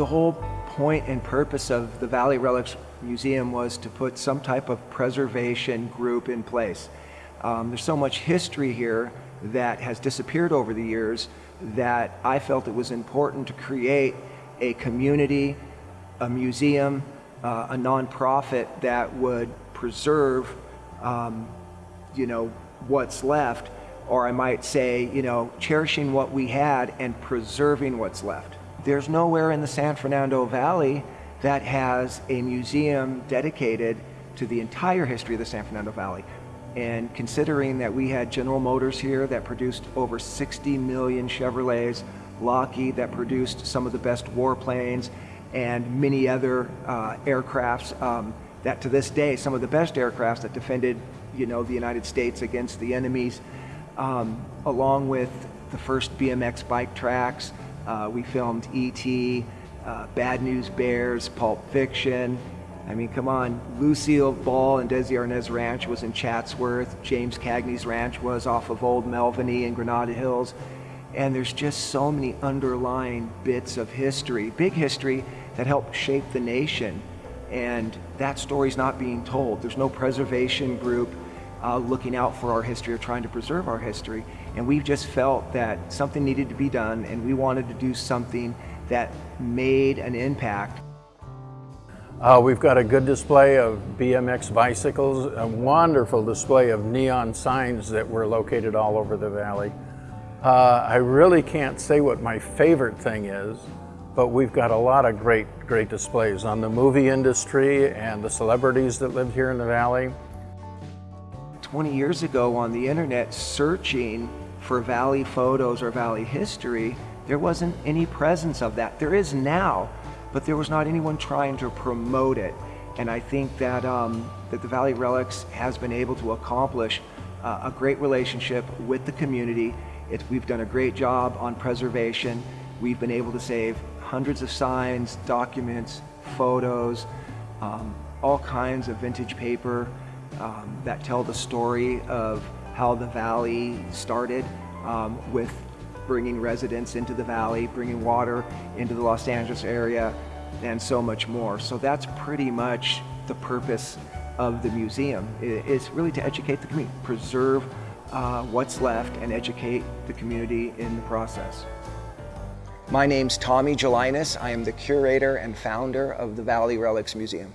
the whole point and purpose of the Valley Relics Museum was to put some type of preservation group in place. Um, there's so much history here that has disappeared over the years that I felt it was important to create a community, a museum, uh, a nonprofit that would preserve, um, you know, what's left, or I might say, you know, cherishing what we had and preserving what's left. There's nowhere in the San Fernando Valley that has a museum dedicated to the entire history of the San Fernando Valley. And considering that we had General Motors here that produced over 60 million Chevrolets, Lockheed that produced some of the best warplanes, and many other uh, aircrafts um, that to this day, some of the best aircrafts that defended you know, the United States against the enemies, um, along with the first BMX bike tracks. Uh, we filmed E.T., uh, Bad News Bears, Pulp Fiction, I mean, come on. Lucille Ball and Desi Arnaz Ranch was in Chatsworth. James Cagney's ranch was off of Old Melviny in Granada Hills. And there's just so many underlying bits of history, big history, that helped shape the nation. And that story's not being told. There's no preservation group uh, looking out for our history or trying to preserve our history. And we've just felt that something needed to be done and we wanted to do something that made an impact. Uh, we've got a good display of BMX bicycles, a wonderful display of neon signs that were located all over the valley. Uh, I really can't say what my favorite thing is, but we've got a lot of great, great displays on the movie industry and the celebrities that live here in the valley. 20 years ago on the internet searching for Valley photos or Valley history, there wasn't any presence of that. There is now but there was not anyone trying to promote it. And I think that, um, that the Valley Relics has been able to accomplish uh, a great relationship with the community. It, we've done a great job on preservation. We've been able to save hundreds of signs, documents, photos, um, all kinds of vintage paper um, that tell the story of how the valley started um, with bringing residents into the valley, bringing water into the Los Angeles area, and so much more. So that's pretty much the purpose of the museum, is really to educate the community, preserve uh, what's left and educate the community in the process. My name's Tommy Gelinas. I am the curator and founder of the Valley Relics Museum.